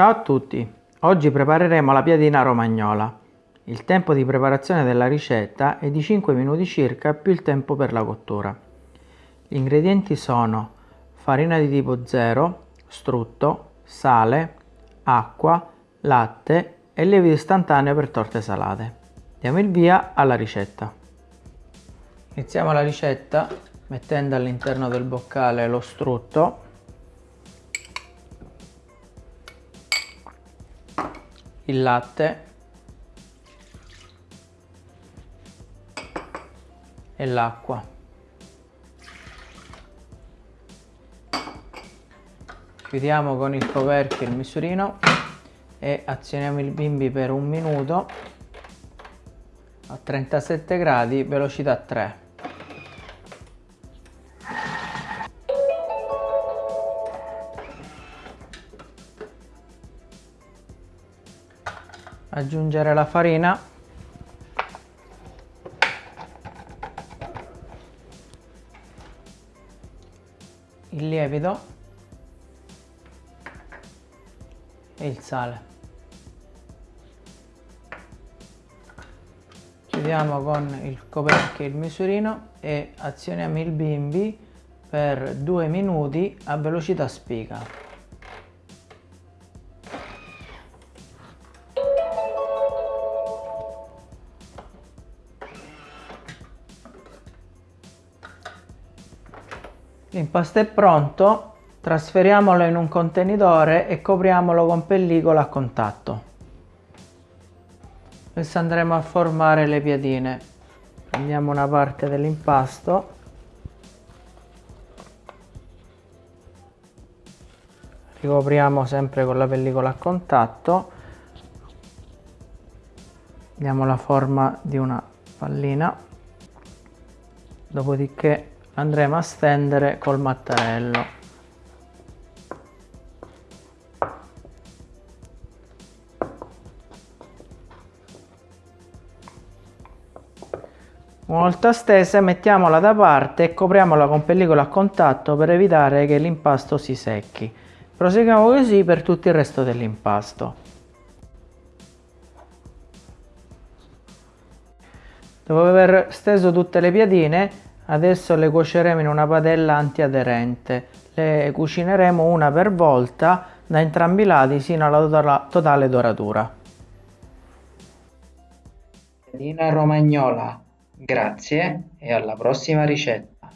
Ciao a tutti! Oggi prepareremo la piadina romagnola. Il tempo di preparazione della ricetta è di 5 minuti circa più il tempo per la cottura. Gli ingredienti sono farina di tipo 0, strutto, sale, acqua, latte e lievito istantaneo per torte salate. Diamo il via alla ricetta. Iniziamo la ricetta mettendo all'interno del boccale lo strutto il latte e l'acqua. Chiudiamo con il coperchio il misurino e azioniamo il bimbi per un minuto a 37 gradi, velocità 3. Aggiungere la farina. Il lievito. E il sale. Chiudiamo con il coperchio il misurino e azioniamo il bimbi per due minuti a velocità spiga L'impasto è pronto, trasferiamolo in un contenitore e copriamolo con pellicola a contatto. Adesso andremo a formare le piadine. Prendiamo una parte dell'impasto ricopriamo sempre con la pellicola a contatto diamo la forma di una pallina dopodiché andremo a stendere col mattarello Una volta stesa mettiamola da parte e copriamola con pellicola a contatto per evitare che l'impasto si secchi. Proseguiamo così per tutto il resto dell'impasto. Dopo aver steso tutte le piadine Adesso le cuoceremo in una padella antiaderente. Le cucineremo una per volta da entrambi i lati sino alla totale doratura. Dina Romagnola, grazie e alla prossima ricetta.